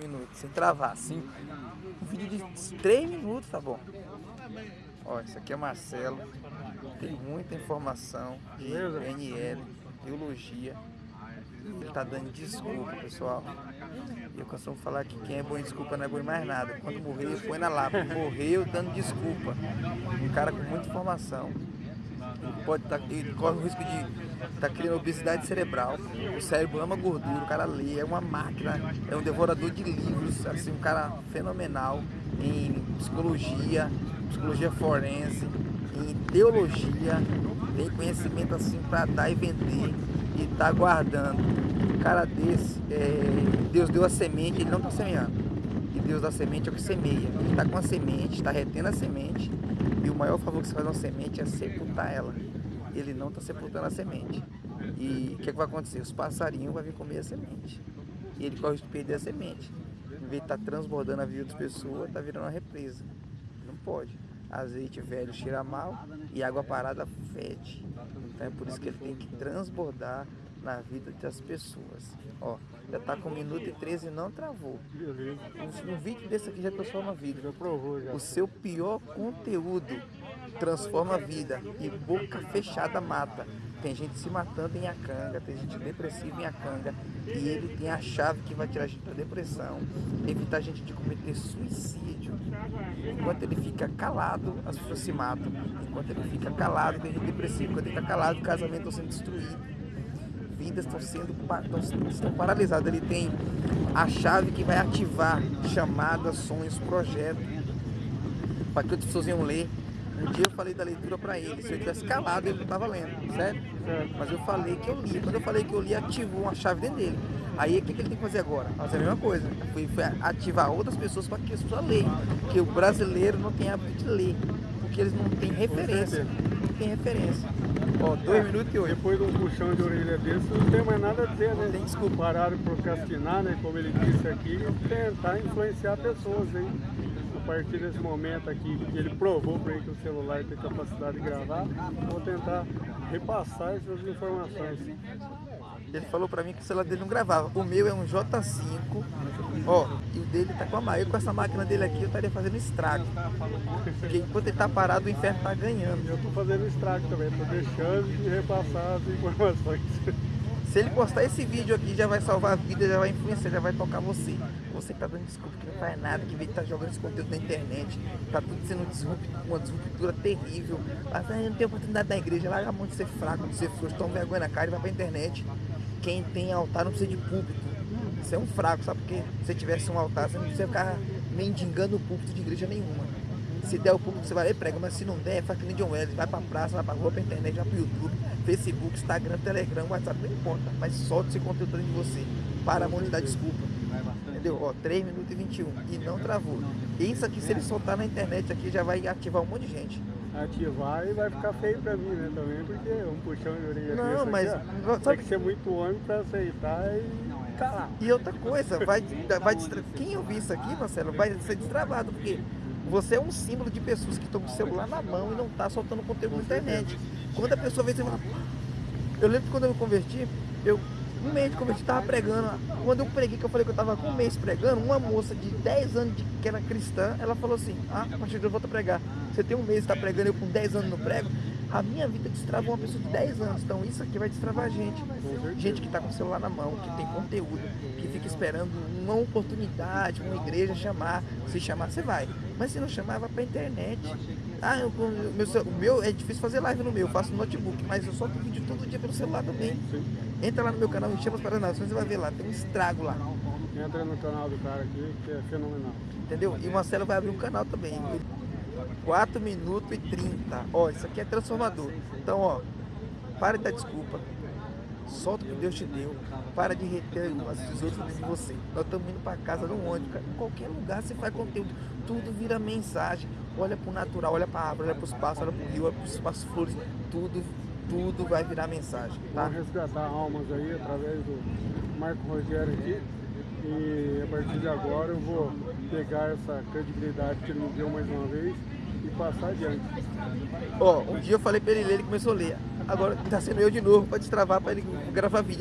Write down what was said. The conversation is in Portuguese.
minutos, sem travar, assim. Um vídeo de 3 minutos, tá bom. Ó, esse aqui é Marcelo. Tem muita informação de NL, biologia. Ele tá dando desculpa, pessoal. Eu costumo falar que quem é bom em desculpa não é bom em mais nada. Quando morrer, põe na lápide. Morreu dando desculpa. Um cara com muita informação. Pode tá, ele corre o risco de estar tá criando obesidade cerebral. O cérebro ama gordura, o cara lê, é uma máquina, é um devorador de livros, assim, um cara fenomenal em psicologia, psicologia forense, em teologia, tem conhecimento assim para dar e vender e tá guardando. Um cara desse, é, Deus deu a semente, ele não está semeando. Deus dá semente é o que semeia. Ele está com a semente, está retendo a semente. E o maior favor que você faz uma semente é sepultar ela. Ele não está sepultando a semente. E o que, é que, vai acontecer? Os passarinhos vão vir comer a semente. E ele corre de perder a semente. Em vez de estar tá transbordando a vida das pessoas, está virando uma represa. Não pode. Azeite velho cheira mal e água parada fede. Então é por isso que ele tem que transbordar na vida das pessoas. Ó, já tá com 1 minuto e 13 e não travou. Um, um, vídeo desse aqui já transforma a vida. Já provou, já. O seu pior conteúdo transforma a vida e boca fechada mata. Tem gente se matando em Acanga, tem gente depressiva em Acanga e ele tem a chave que vai tirar a gente da depressão, evitar a gente de cometer suicídio. Enquanto ele fica calado, as pessoas se matam. Enquanto ele fica calado, tem gente depressiva. Enquanto ele está calado, o casamento está sendo destruído vidas estão sendo estão, paralisadas. Ele tem a chave que vai ativar chamadas, sonhos, projetos, para que as pessoas iam ler. Um dia eu falei da leitura para ele, se eu tivesse calado ele não estava lendo, certo? certo? Mas eu falei que eu li, quando eu falei que eu li, ativou uma chave dentro dele. Aí o que, que ele tem que fazer agora? Fazer a mesma coisa. Foi, foi ativar outras pessoas para que as pessoas leiam. Porque o brasileiro não tem hábito de ler, porque eles não têm referência. Tem referência. Ó, 2 é, minutos e 8. Depois de um puxão de orelha desse, não tem mais nada a dizer, né? Tem desculpa. Parar de procrastinar, né? Como ele disse aqui, tentar influenciar pessoas, hein? A partir desse momento aqui, que ele provou para ele que o celular tem capacidade de gravar, vou tentar repassar essas informações. Ele falou pra mim que o celular dele não gravava. O meu é um J5, ó, e o dele tá com a máquina. Com essa máquina dele aqui, eu estaria fazendo estrago. Porque enquanto ele tá parado, o inferno tá ganhando. Eu tô fazendo estrago também, tô deixando de repassar as informações. Se ele postar esse vídeo aqui, já vai salvar a vida, já vai influenciar, já vai tocar você. Você tá dando desculpa, que não faz nada, que tá jogando esse conteúdo na internet, tá tudo sendo uma disruptura terrível. Mas ah, não tenho oportunidade na igreja, larga a mão de ser fraco, de ser frouxo, toma vergonha na cara e vai pra internet. Quem tem altar não precisa de púlpito. Você é um fraco, sabe? Porque se tivesse um altar, você não precisa ficar mendigando o púlpito de igreja nenhuma. Se der o púlpito, você vai lá e prega, mas se não der, faz que nem John Wesley, vai pra praça, vai pra rua, pra internet, vai pro YouTube, Facebook, Instagram, Telegram, WhatsApp, não importa, mas solta esse conteúdo dentro de você. Para a mão de dar desculpa. Entendeu? Ó, 3 minutos e 21 e não travou. Isso aqui, se ele soltar na internet aqui, já vai ativar um monte de gente ativar e vai ficar feio pra mim, né, também, porque um puxão de orelha Não, mas... Aqui, ó, tem que ser muito homem pra aceitar e calar. E outra coisa, vai, vai distra... quem ouvir isso aqui, Marcelo, vai ser destravado, porque você é um símbolo de pessoas que estão com o celular na mão e não tá soltando conteúdo na internet. Quando a pessoa vê, você fala... Eu lembro que quando eu me converti, eu um mês de converti, tava pregando. Quando eu preguei, que eu falei que eu tava com um mês pregando, uma moça de 10 anos de, que era cristã, ela falou assim, ah, a partir de eu volto a pregar. Você tem um mês, está pregando, eu com 10 anos no prego. A minha vida destrava uma pessoa de 10 anos. Então isso aqui vai destravar a gente. Gente que está com o celular na mão, que tem conteúdo, que fica esperando uma oportunidade, uma igreja chamar. Se chamar, você vai. Mas se não chamar, vai pra internet. Ah, eu, o, meu, o meu é difícil fazer live no meu, eu faço no notebook, mas eu solto vídeo todo dia pelo celular também. Entra lá no meu canal, me chama para as nações, você vai ver lá, tem um estrago lá. Entra no canal do cara aqui, que é fenomenal. Entendeu? E o Marcelo vai abrir um canal também. 4 minutos e 30. Ó, isso aqui é transformador. Então, ó, para de dar desculpa. Solta o que Deus te deu. Para de reter as tesouras de você. Nós estamos indo para casa no ônibus. Em qualquer lugar você faz conteúdo. Tudo vira mensagem. Olha para o natural, olha para a árvore, olha para os pássaros, olha para o rio, olha para as flores. Tudo, tudo vai virar mensagem. Tá? Vamos resgatar almas aí através do Marco Rogério aqui. E a partir de agora eu vou pegar essa credibilidade que ele me deu mais uma vez e passar adiante. Ó, um dia eu falei pra ele ler, ele começou a ler. Agora tá sendo eu de novo pra destravar, pra ele gravar vídeo.